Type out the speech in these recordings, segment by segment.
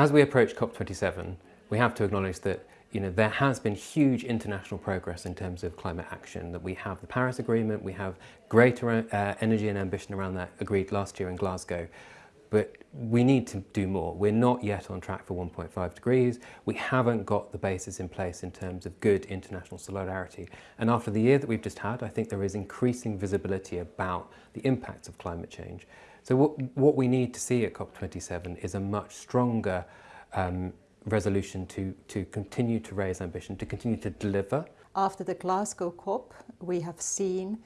As we approach COP27, we have to acknowledge that you know, there has been huge international progress in terms of climate action, that we have the Paris Agreement, we have greater uh, energy and ambition around that agreed last year in Glasgow, but we need to do more. We're not yet on track for 1.5 degrees. We haven't got the basis in place in terms of good international solidarity. And after the year that we've just had, I think there is increasing visibility about the impacts of climate change. So what, what we need to see at COP27 is a much stronger um, resolution to, to continue to raise ambition, to continue to deliver. After the Glasgow COP, we have seen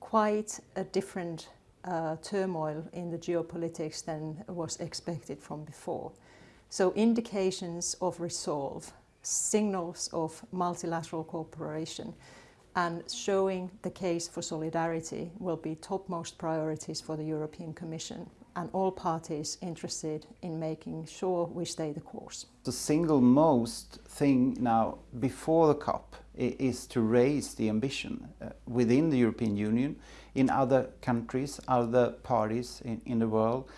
quite a different uh, turmoil in the geopolitics than was expected from before. So indications of resolve, signals of multilateral cooperation and showing the case for solidarity will be topmost priorities for the European Commission and all parties interested in making sure we stay the course. The single most thing now before the COP is to raise the ambition uh, within the European Union, in other countries, other parties in, in the world.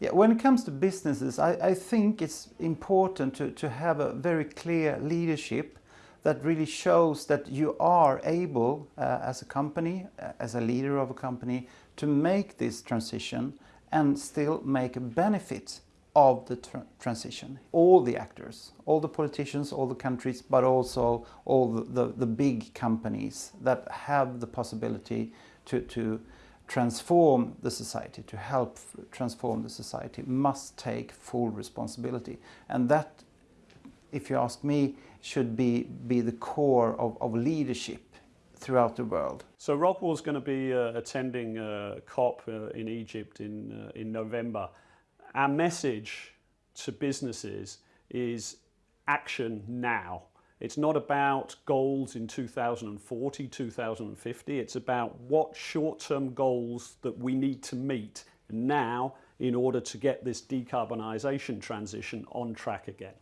Yeah, when it comes to businesses, I, I think it's important to, to have a very clear leadership that really shows that you are able, uh, as a company, uh, as a leader of a company, to make this transition and still make a benefit of the tr transition. All the actors, all the politicians, all the countries, but also all the, the, the big companies that have the possibility to, to transform the society, to help transform the society, must take full responsibility. And that, if you ask me, should be, be the core of, of leadership throughout the world. So Rockwool's going to be uh, attending uh, COP uh, in Egypt in, uh, in November. Our message to businesses is action now. It's not about goals in 2040, 2050. It's about what short-term goals that we need to meet now in order to get this decarbonisation transition on track again.